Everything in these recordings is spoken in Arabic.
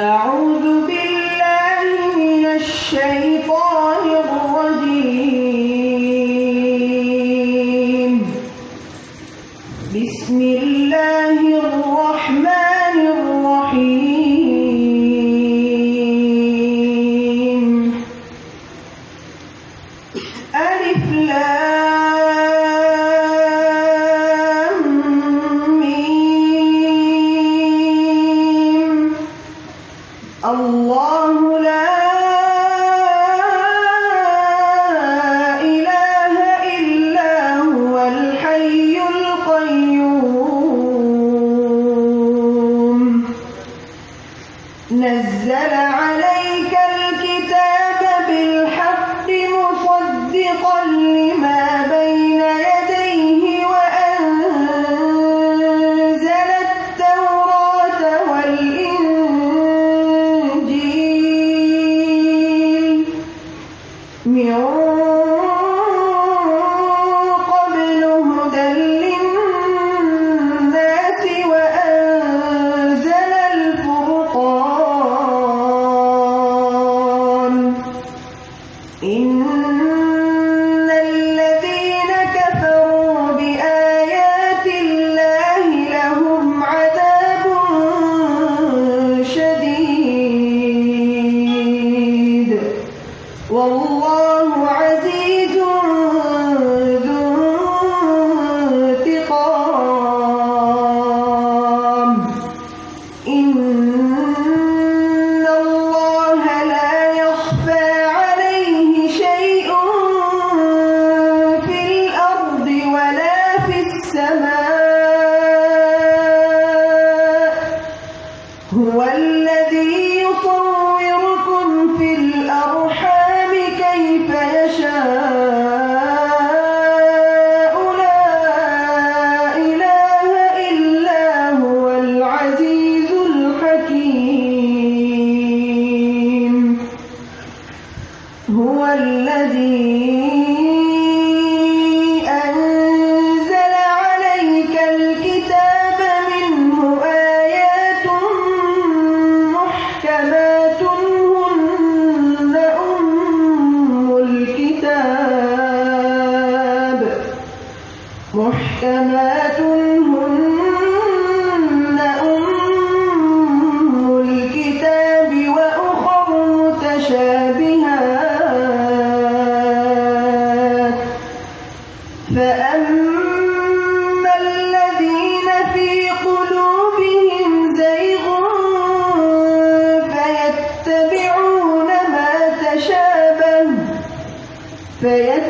أعوذ بالله من الشيطان الرجيم. بسم الله الرحمن الرحيم. ألف نزل عليك الكتاب بالحق مصدقا لما بين يديه وأنزل التوراة والإنجيل. من والله عزيز ذو انتقام. إن الله لا يخفى عليه شيء في الأرض ولا في السماء. هو الذي هو الذي أنزل عليك الكتاب منه آيات محكمات هن أم الكتاب. محكمات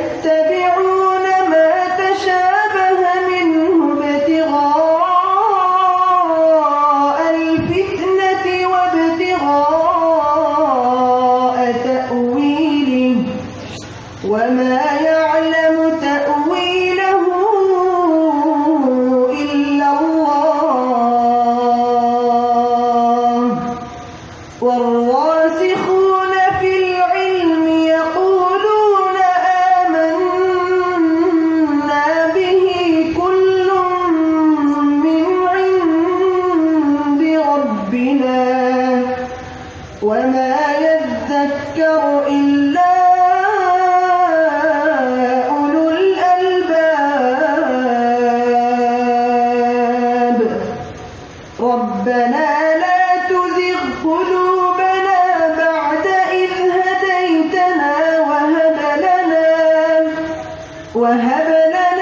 فيتبعون ما تشابه منه ابتغاء الفتنة وابتغاء تأويله. وما يعلم تأويله إلا الله. والراسخون ربنا لا تزغ قلوبنا بعد إذ هديتنا وهب لنا وهب لنا